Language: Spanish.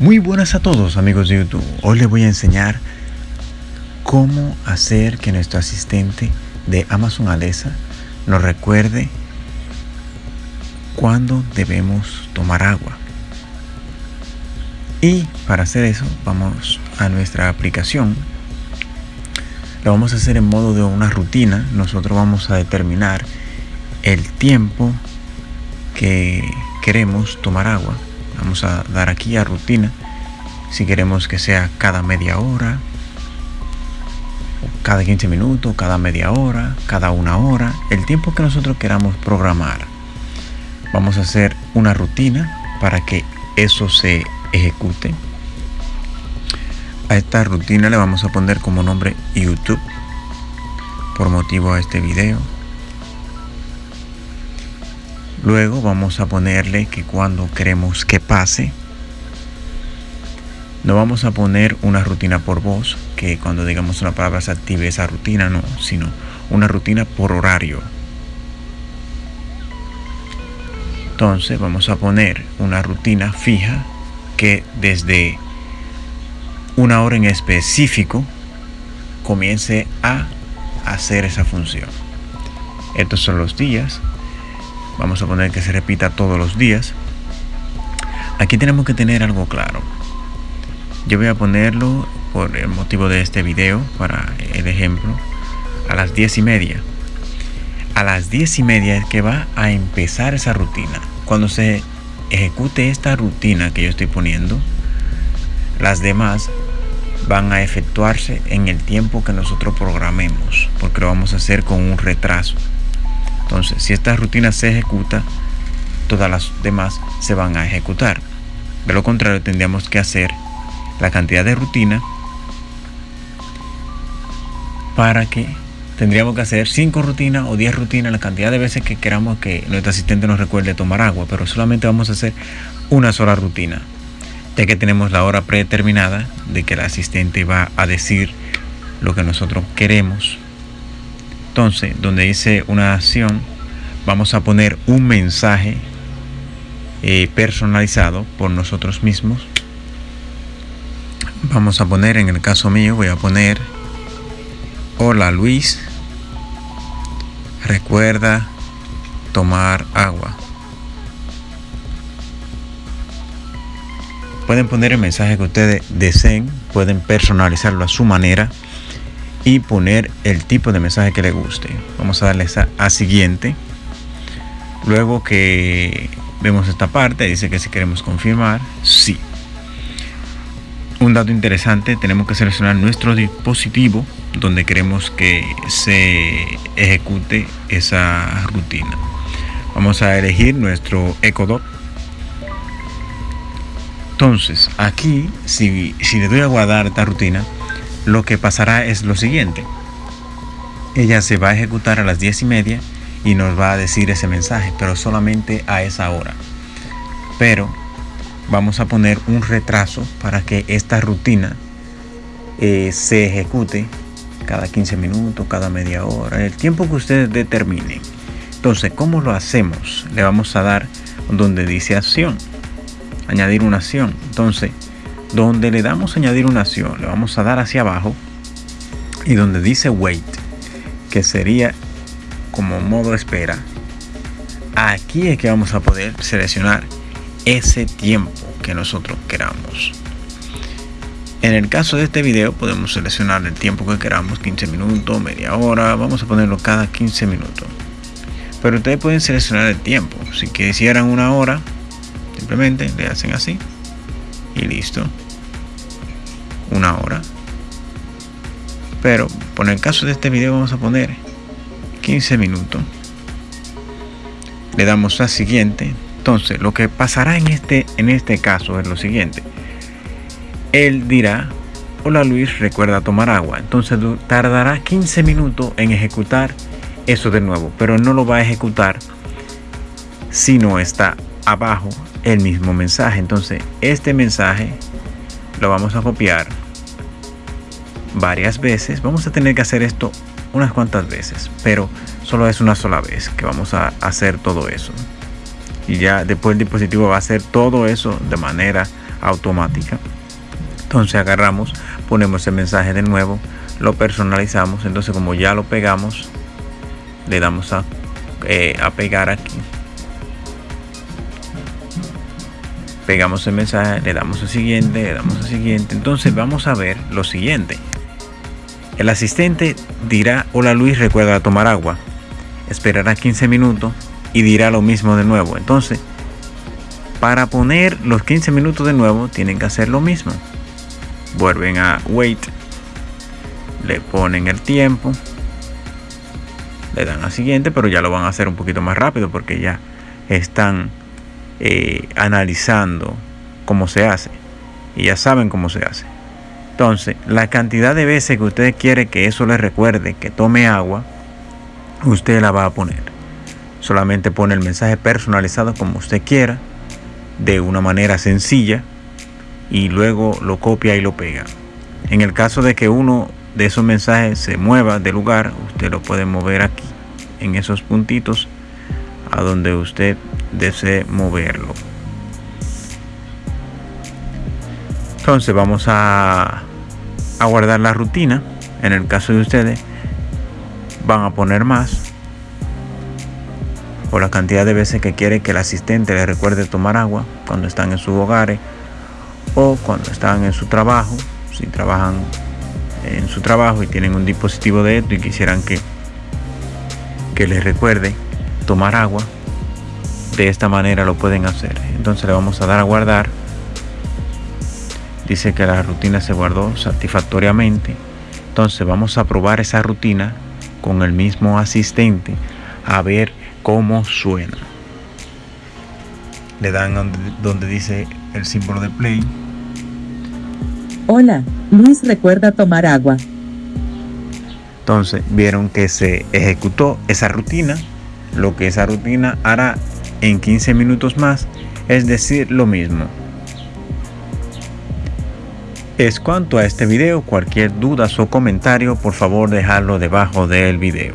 Muy buenas a todos amigos de YouTube. Hoy les voy a enseñar cómo hacer que nuestro asistente de Amazon Alexa nos recuerde cuándo debemos tomar agua. Y para hacer eso vamos a nuestra aplicación. Lo vamos a hacer en modo de una rutina. Nosotros vamos a determinar el tiempo que queremos tomar agua vamos a dar aquí a rutina. Si queremos que sea cada media hora cada 15 minutos cada media hora cada una hora el tiempo que nosotros queramos programar vamos a hacer una rutina para que eso se ejecute. A esta rutina le vamos a poner como nombre youtube. Por motivo a este video Luego vamos a ponerle que cuando queremos que pase, no vamos a poner una rutina por voz, que cuando digamos una palabra se active esa rutina, no, sino una rutina por horario. Entonces vamos a poner una rutina fija que desde una hora en específico comience a hacer esa función. Estos son los días vamos a poner que se repita todos los días. Aquí tenemos que tener algo claro. Yo voy a ponerlo por el motivo de este video para el ejemplo a las 10 y media. A las 10 y media es que va a empezar esa rutina. Cuando se ejecute esta rutina que yo estoy poniendo las demás van a efectuarse en el tiempo que nosotros programemos porque lo vamos a hacer con un retraso entonces, si esta rutina se ejecuta, todas las demás se van a ejecutar. De lo contrario, tendríamos que hacer la cantidad de rutina para que tendríamos que hacer 5 rutinas o 10 rutinas, la cantidad de veces que queramos que nuestro asistente nos recuerde tomar agua, pero solamente vamos a hacer una sola rutina, ya que tenemos la hora predeterminada de que el asistente va a decir lo que nosotros queremos entonces, donde dice una acción, vamos a poner un mensaje eh, personalizado por nosotros mismos. Vamos a poner, en el caso mío, voy a poner, hola Luis, recuerda tomar agua. Pueden poner el mensaje que ustedes deseen, pueden personalizarlo a su manera y poner el tipo de mensaje que le guste. Vamos a darle a siguiente. Luego que vemos esta parte, dice que si queremos confirmar, sí. Un dato interesante, tenemos que seleccionar nuestro dispositivo donde queremos que se ejecute esa rutina. Vamos a elegir nuestro Echo Entonces, aquí, si, si le doy a guardar esta rutina, lo que pasará es lo siguiente. Ella se va a ejecutar a las 10 y media y nos va a decir ese mensaje, pero solamente a esa hora. Pero vamos a poner un retraso para que esta rutina eh, se ejecute cada 15 minutos, cada media hora, el tiempo que ustedes determinen. Entonces, ¿cómo lo hacemos? Le vamos a dar donde dice acción, añadir una acción. Entonces, donde le damos añadir una acción, le vamos a dar hacia abajo y donde dice wait, que sería como modo espera, aquí es que vamos a poder seleccionar ese tiempo que nosotros queramos. En el caso de este video podemos seleccionar el tiempo que queramos, 15 minutos, media hora, vamos a ponerlo cada 15 minutos. Pero ustedes pueden seleccionar el tiempo. Si quisieran una hora, simplemente le hacen así y listo. Una hora. Pero por el caso de este video vamos a poner 15 minutos. Le damos a siguiente. Entonces lo que pasará en este en este caso es lo siguiente. Él dirá hola Luis recuerda tomar agua entonces tardará 15 minutos en ejecutar eso de nuevo pero no lo va a ejecutar si no está abajo el mismo mensaje entonces este mensaje lo vamos a copiar varias veces vamos a tener que hacer esto unas cuantas veces pero solo es una sola vez que vamos a hacer todo eso y ya después el dispositivo va a hacer todo eso de manera automática. Entonces agarramos, ponemos el mensaje de nuevo, lo personalizamos. Entonces como ya lo pegamos, le damos a, eh, a pegar aquí. Pegamos el mensaje, le damos a siguiente, le damos a siguiente. Entonces vamos a ver lo siguiente. El asistente dirá, hola Luis, recuerda tomar agua. Esperará 15 minutos y dirá lo mismo de nuevo. Entonces, para poner los 15 minutos de nuevo, tienen que hacer lo mismo vuelven a wait, le ponen el tiempo, le dan a siguiente, pero ya lo van a hacer un poquito más rápido porque ya están eh, analizando cómo se hace y ya saben cómo se hace. Entonces, la cantidad de veces que usted quiere que eso le recuerde que tome agua, usted la va a poner. Solamente pone el mensaje personalizado como usted quiera, de una manera sencilla, y luego lo copia y lo pega. En el caso de que uno de esos mensajes se mueva de lugar, usted lo puede mover aquí, en esos puntitos, a donde usted desee moverlo. Entonces vamos a, guardar la rutina. En el caso de ustedes, van a poner más por la cantidad de veces que quiere que el asistente le recuerde tomar agua cuando están en sus hogares o cuando están en su trabajo, si trabajan en su trabajo y tienen un dispositivo de esto y quisieran que, que les recuerde tomar agua, de esta manera lo pueden hacer. Entonces le vamos a dar a guardar. Dice que la rutina se guardó satisfactoriamente. Entonces vamos a probar esa rutina con el mismo asistente a ver cómo suena. Le dan donde, donde dice el símbolo de play Hola, Luis recuerda tomar agua. Entonces vieron que se ejecutó esa rutina. Lo que esa rutina hará en 15 minutos más es decir lo mismo. Es cuanto a este video, cualquier duda o comentario por favor dejarlo debajo del video.